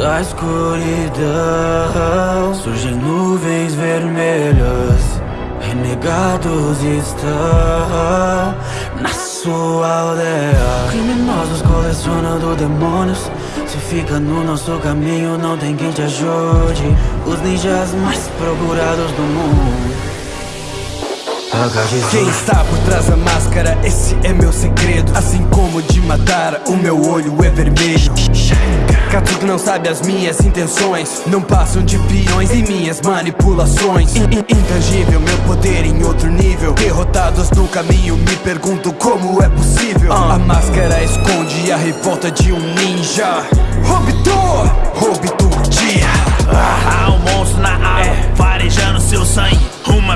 da escuridão. Surgem nuvens vermelhas Renegados estão na sua aldeia. Criminosos colecionando demônios Se fica no nosso caminho não tem quem te ajude. Os ninjas mais procurados do mundo quem está por trás da máscara, esse é meu segredo. Assim como de matar, o meu olho é vermelho. Catuto não sabe as minhas intenções Não passam de peões e minhas manipulações. Intangível, meu poder em outro nível. Derrotados no caminho, me pergunto como é possível. A máscara esconde a revolta de um ninja. Obtor,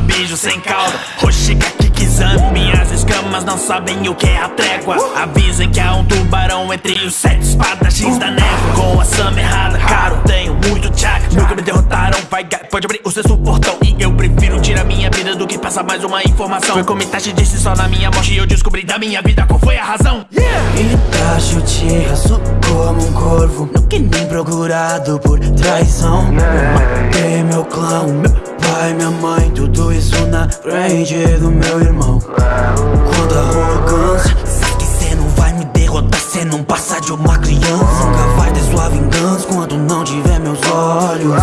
beijo sem cauda Roxiga Kikizami Minhas escamas não sabem o que é a trégua. Avisem que há um tubarão entre os sete espadachins da névoa. Com a Sam errada, caro, tenho muito tchac. Nunca me derrotaram, vai, pode abrir o sexto portão que passar mais uma informação. Foi como Itachi disse só na minha morte. Eu descobri da minha vida qual foi a razão. Yeah! Itachi te raço como um corvo. Nunca nem procurado por traição. Matei meu clã, meu pai, minha mãe, tudo isso na frente do meu irmão. Quando a arrogância Sabe que cê não vai me derrotar, cê não passa de uma criança. Nunca vai ter sua vingança quando não tiver meus olhos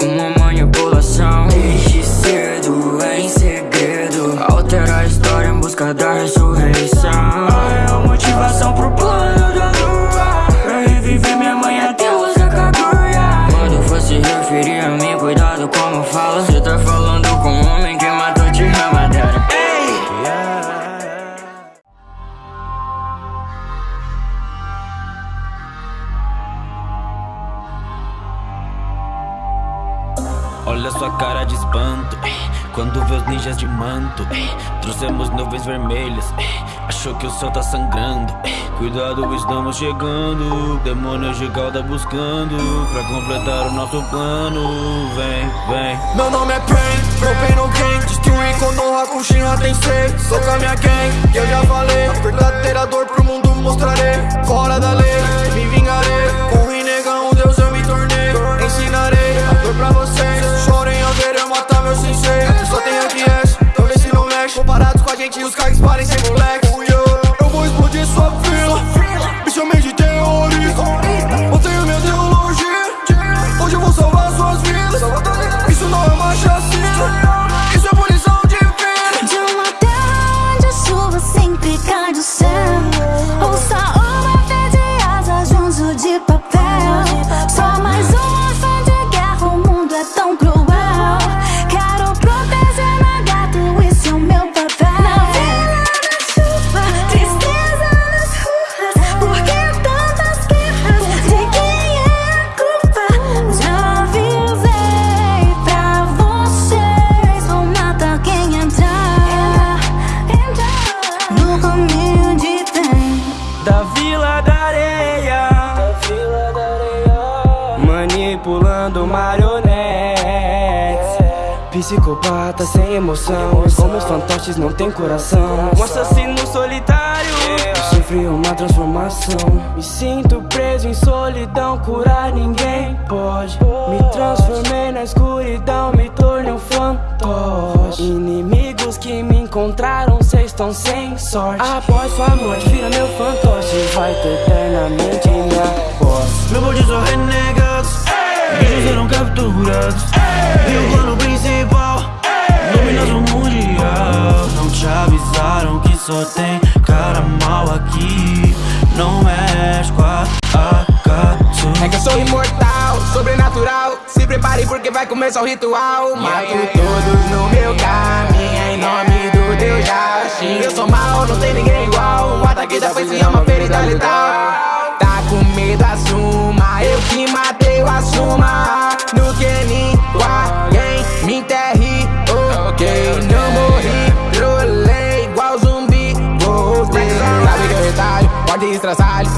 somente uma manipulação Olha sua cara de espanto Quando vê os ninjas de manto Trouxemos nuvens vermelhas Achou que o céu tá sangrando Cuidado, estamos chegando Demônios de cauda buscando Pra completar o nosso plano Vem, vem. Meu nome é Pain, pain no game Destruir quando o Hakushin Tensei Sou com a minha gang, eu já falei A verdadeira dor pro mundo mostrarei Fora da lei, me vingarei kind of sad. Vila da Areia. Manipulando marionetes. Psicopata sem emoção. Como os fantoches não tem coração. Um assassino solitário. Sofri uma transformação. Me sinto preso em solidão. Curar ninguém pode. Me transformei na escuridão. Me tornei um fantoche Inimigos que me encontraram Cês estão sem sorte. Após sua morte vira meu fantoche. Vai ter eternamente minha voz Meu bonde são renegados. Bichos serão capturados. E o plano principal? Dominação mundial. Não te avisaram que só tem cara mal aqui. Não mexe porque vai começar o ritual Mato todos no meu caminho, em nome do Deus Yashin Eu sou mal, não tem ninguém igual. O ataque da foice é uma ferida letal Tá com medo, assuma. Eu que matei, o assuma. de estraçalho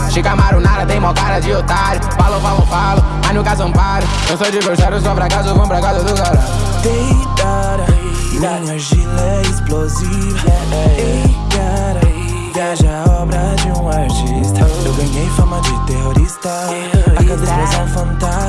tem mó cara de otário. Falo, falo, falo, mas nunca são paro Eu sou de bruxário, só pra casa, vou pra casa do caralho. Deitada, minha gila é explosiva. Ei, cara, viaja a obra de um artista. Eu ganhei fama de terrorista. A casa explosão fantástica